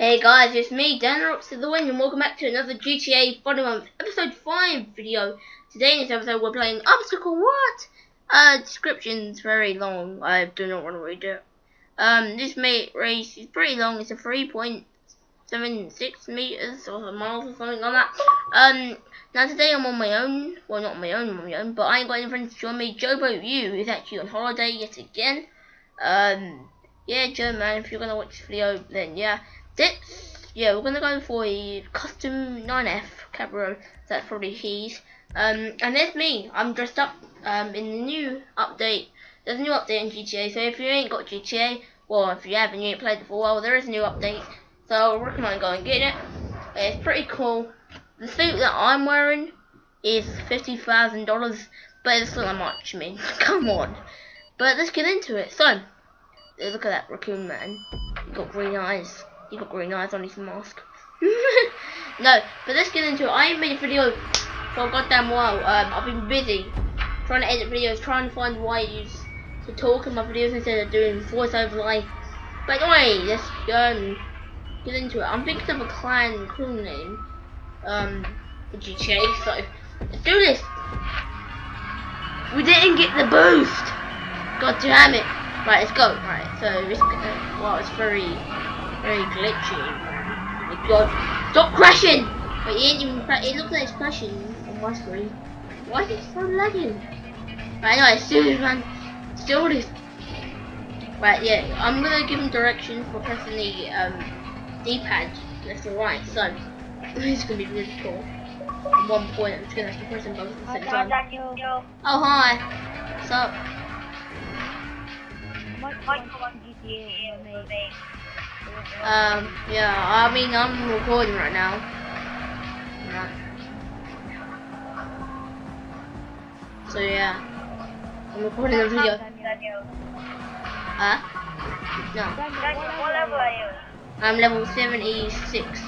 Hey guys, it's me, Dan Rocks of the Wind, and welcome back to another GTA Funny Moments episode 5 video. Today in this episode we're playing Obstacle What? Uh, description's very long, I do not want to read it. Um, this mate race is pretty long, it's a 3.76 meters or miles or something like that. Um, now today I'm on my own, well not my own, on my own, but I ain't got any friends to join me. Jobo U is actually on holiday yet again. Um, yeah Joe man, if you're gonna watch this video, then yeah. Yeah, we're gonna go for a custom 9F Cabrio. That's probably his. Um, and there's me. I'm dressed up um, in the new update. There's a new update in GTA. So if you ain't got GTA, well, if you haven't, you ain't played it for a while, there is a new update. So I recommend going and getting it. It's pretty cool. The suit that I'm wearing is fifty thousand dollars, but it's not much. I mean, come on. But let's get into it. So, look at that raccoon man. He got green eyes. He got green eyes on his mask. no, but let's get into it. I ain't made a video for a goddamn while. Um, I've been busy trying to edit videos, trying to find ways to talk in my videos instead of doing voiceover like. But anyway, let's um, get into it. I'm thinking of a clan crew name um, for GTA, so let's do this. We didn't get the boost. God damn it. Right, let's go. Right, so it's, uh, well, it's very very glitchy. My god. Stop crashing! But even it looks like it's crashing on my screen. Why is it so lagging? Right, anyway, still this man. Still this. Right, yeah, I'm gonna give him directions for pressing the um, D-pad left or right, so it's gonna be really cool. At one point, I'm just gonna have to press them both at the same time. Oh, hi. What's up? Um, yeah, I mean, I'm recording right now. So, yeah. I'm recording a video. Huh? No. I'm level 76.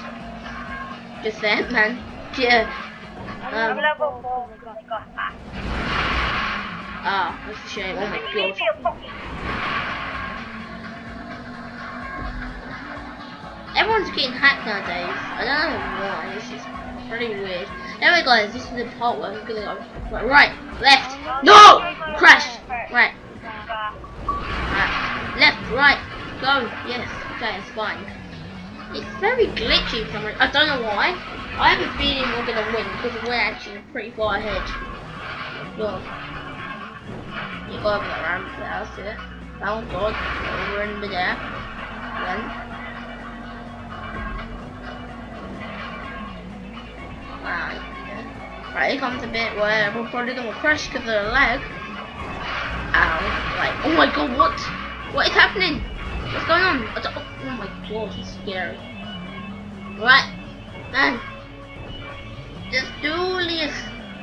Just man. Yeah. I'm Um, level 4. ah, that's a shame. Oh my god. Everyone's getting hacked nowadays. I don't know why. This is pretty weird. Anyway, guys, this is the part where I'm gonna go right, left. No! Crash! Right, right, left, right, go. Yes, okay, it's fine. It's very glitchy for. I don't know why. I have a feeling we're gonna win because we're actually pretty far ahead. Well, you go over the ramp. That's it. Thank God. Over in there. Then. Right, here comes a bit where we're probably gonna crash because of the lag. Um, Ow. Right. Oh my god, what? What is happening? What's going on? Don't- oh, oh my god, it's scary. Right. Man. Just do this.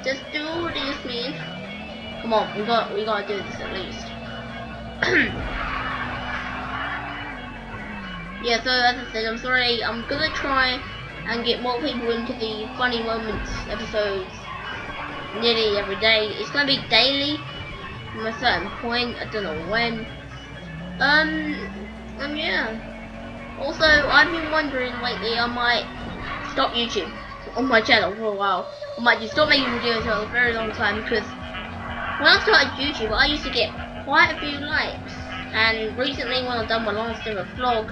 Just do this, man. Come on, we got we gotta do this at least. yeah, so as I said, I'm sorry, I'm gonna try and get more people into the funny moments episodes nearly every day. It's gonna be daily from a certain point. I don't know when. Um, um yeah. Also, I've been wondering lately. I might stop YouTube on my channel for a while. I might just stop making videos for a very long time because when I started YouTube, I used to get quite a few likes. And recently, when I've done my last ever vlog,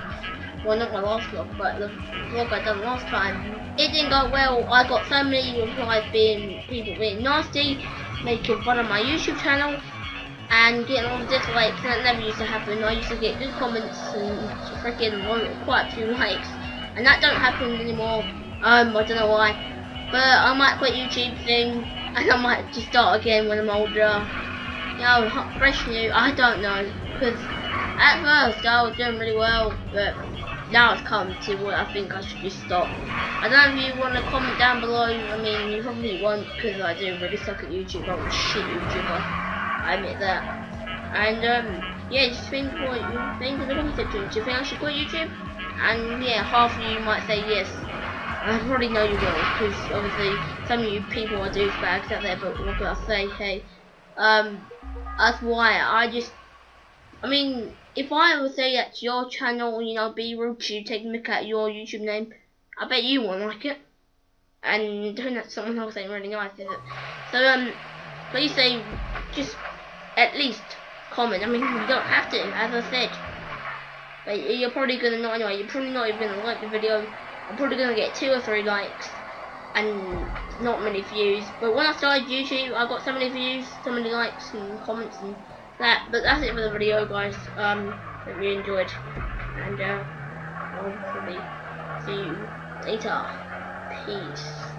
well not my last vlog, but the vlog I done last time, it didn't go well. I got so many replies being people being nasty, making fun of my YouTube channel, and getting all the dislikes. That never used to happen. I used to get good comments and freaking quite a few likes, and that don't happen anymore. Um, I don't know why, but I might quit YouTube soon, and I might just start again when I'm older. You know, fresh new. I don't know, because at first I was doing really well, but now it's come to what I think I should just stop. I don't know if you want to comment down below. I mean, you probably won't because I do really suck at YouTube. I'm a shit YouTuber. I admit that. And um, yeah, just think what you think in the comment. Do you think I should quit YouTube? And yeah, half of you might say yes. I probably know you will because obviously some of you people are douchebags out there. But what can I say? Hey, um, that's why I just I mean, if I would say that's your channel, you know, be rude to you, take a look at your YouTube name, I bet you won't like it. And doing that to someone else ain't really nice, is it? So, um, please say, just at least comment. I mean, you don't have to, as I said. But you're probably gonna not anyway. You're probably not even gonna like the video. I'm probably gonna get two or three likes and not many views. But when I started YouTube, I got so many views, so many likes and comments and that. But that's it for the video, guys. Um, hope you enjoyed, and uh, I'll probably see you later. Peace.